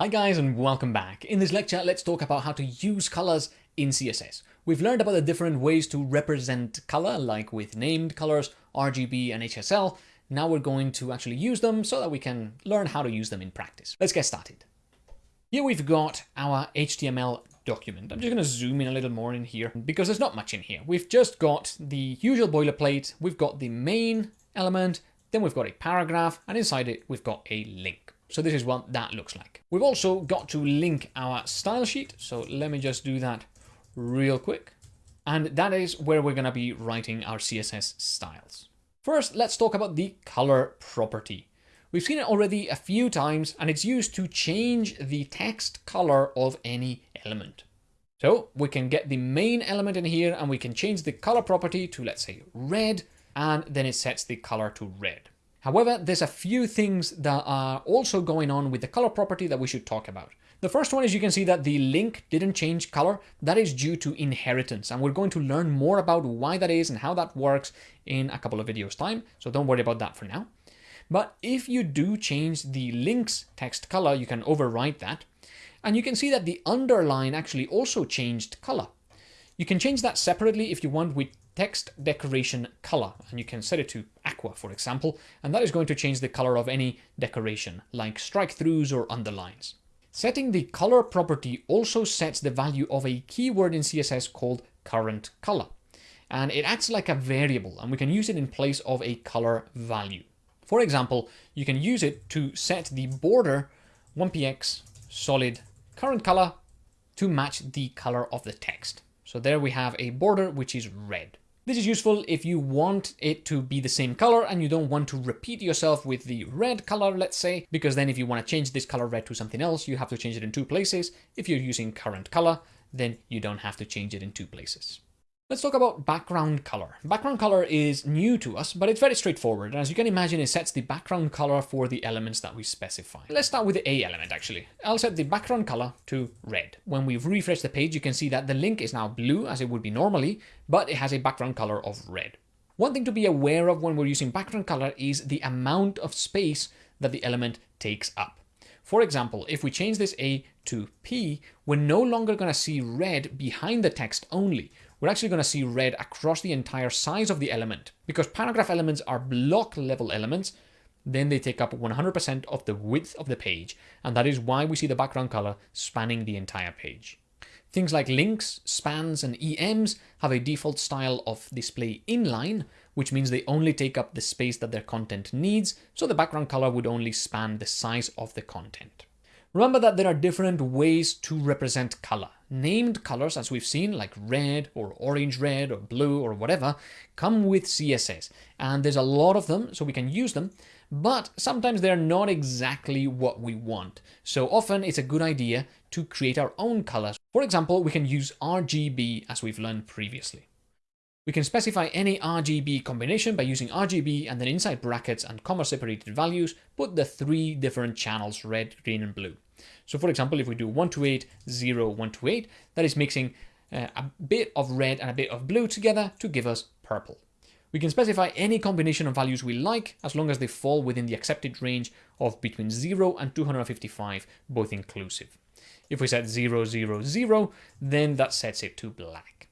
Hi guys and welcome back. In this lecture, let's talk about how to use colors in CSS. We've learned about the different ways to represent color, like with named colors, RGB and HSL. Now we're going to actually use them so that we can learn how to use them in practice. Let's get started. Here we've got our HTML document. I'm just going to zoom in a little more in here because there's not much in here. We've just got the usual boilerplate. We've got the main element, then we've got a paragraph, and inside it, we've got a link. So this is what that looks like. We've also got to link our style sheet. So let me just do that real quick. And that is where we're going to be writing our CSS styles. First, let's talk about the color property. We've seen it already a few times and it's used to change the text color of any element. So we can get the main element in here and we can change the color property to let's say red and then it sets the color to red. However, there's a few things that are also going on with the color property that we should talk about. The first one is you can see that the link didn't change color. That is due to inheritance. And we're going to learn more about why that is and how that works in a couple of videos time. So don't worry about that for now. But if you do change the link's text color, you can overwrite that. And you can see that the underline actually also changed color. You can change that separately if you want with text decoration color and you can set it to aqua for example and that is going to change the color of any decoration like strike throughs or underlines. Setting the color property also sets the value of a keyword in CSS called current color and it acts like a variable and we can use it in place of a color value. For example, you can use it to set the border 1px solid current color to match the color of the text. So there we have a border which is red. This is useful if you want it to be the same color and you don't want to repeat yourself with the red color, let's say, because then if you want to change this color red to something else, you have to change it in two places. If you're using current color, then you don't have to change it in two places. Let's talk about background color. Background color is new to us, but it's very straightforward. And as you can imagine, it sets the background color for the elements that we specify. Let's start with the A element, actually. I'll set the background color to red. When we refresh the page, you can see that the link is now blue, as it would be normally, but it has a background color of red. One thing to be aware of when we're using background color is the amount of space that the element takes up. For example, if we change this A to P, we're no longer going to see red behind the text only we're actually going to see red across the entire size of the element. Because paragraph elements are block level elements, then they take up 100% of the width of the page, and that is why we see the background color spanning the entire page. Things like links, spans, and EMs have a default style of display inline, which means they only take up the space that their content needs, so the background color would only span the size of the content. Remember that there are different ways to represent color. Named colors, as we've seen, like red or orange red or blue or whatever, come with CSS. And there's a lot of them, so we can use them, but sometimes they're not exactly what we want. So often it's a good idea to create our own colors. For example, we can use RGB as we've learned previously. We can specify any RGB combination by using RGB and then inside brackets and comma separated values, put the three different channels, red, green and blue. So for example, if we do 128, 0, 128, that is mixing uh, a bit of red and a bit of blue together to give us purple. We can specify any combination of values we like as long as they fall within the accepted range of between 0 and 255, both inclusive. If we set 0, 0, 0, then that sets it to black.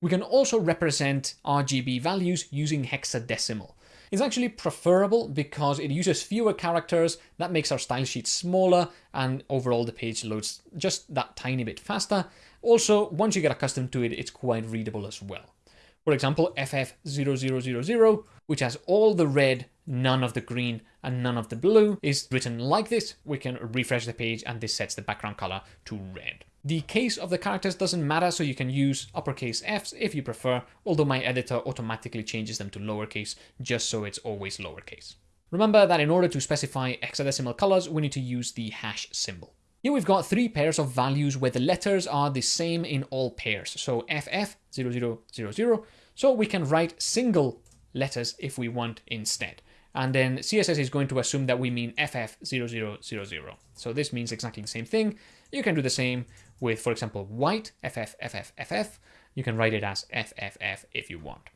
We can also represent RGB values using hexadecimal. It's actually preferable because it uses fewer characters, that makes our style sheet smaller, and overall the page loads just that tiny bit faster. Also, once you get accustomed to it, it's quite readable as well. For example, FF0000, which has all the red, none of the green, and none of the blue, is written like this. We can refresh the page and this sets the background color to red. The case of the characters doesn't matter, so you can use uppercase Fs if you prefer, although my editor automatically changes them to lowercase, just so it's always lowercase. Remember that in order to specify hexadecimal colors, we need to use the hash symbol. Here we've got three pairs of values where the letters are the same in all pairs. So FF0000, so we can write single letters if we want instead. And then CSS is going to assume that we mean FF0000. So this means exactly the same thing. You can do the same with, for example, white, FF, FF, FF. You can write it as FFF if you want.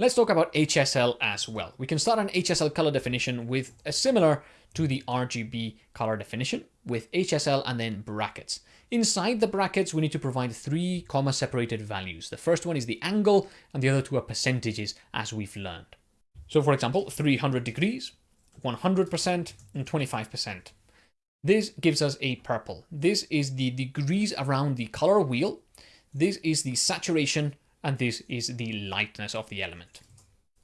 Let's talk about HSL as well. We can start an HSL color definition with a similar to the RGB color definition with HSL and then brackets. Inside the brackets, we need to provide three comma separated values. The first one is the angle and the other two are percentages as we've learned. So for example, 300 degrees, 100% and 25%. This gives us a purple. This is the degrees around the color wheel. This is the saturation and this is the lightness of the element.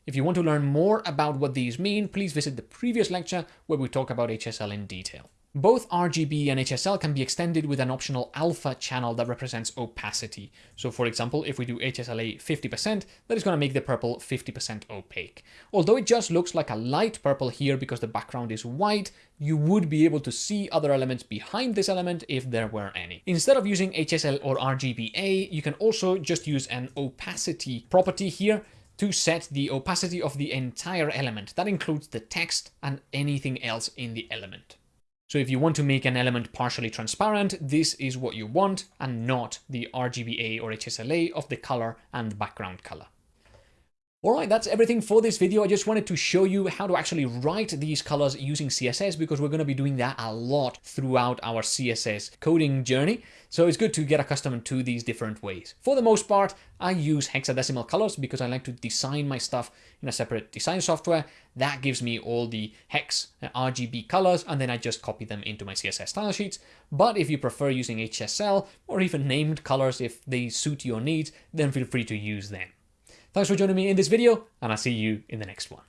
If you want to learn more about what these mean, please visit the previous lecture where we talk about HSL in detail. Both RGB and HSL can be extended with an optional alpha channel that represents opacity. So for example, if we do HSLA 50%, that is going to make the purple 50% opaque. Although it just looks like a light purple here because the background is white, you would be able to see other elements behind this element if there were any. Instead of using HSL or RGBA, you can also just use an opacity property here to set the opacity of the entire element. That includes the text and anything else in the element. So if you want to make an element partially transparent, this is what you want and not the RGBA or HSLA of the color and background color. Alright, that's everything for this video. I just wanted to show you how to actually write these colors using CSS because we're going to be doing that a lot throughout our CSS coding journey. So it's good to get accustomed to these different ways. For the most part, I use hexadecimal colors because I like to design my stuff in a separate design software. That gives me all the hex uh, RGB colors and then I just copy them into my CSS style sheets. But if you prefer using HSL or even named colors if they suit your needs, then feel free to use them. Thanks for joining me in this video, and I'll see you in the next one.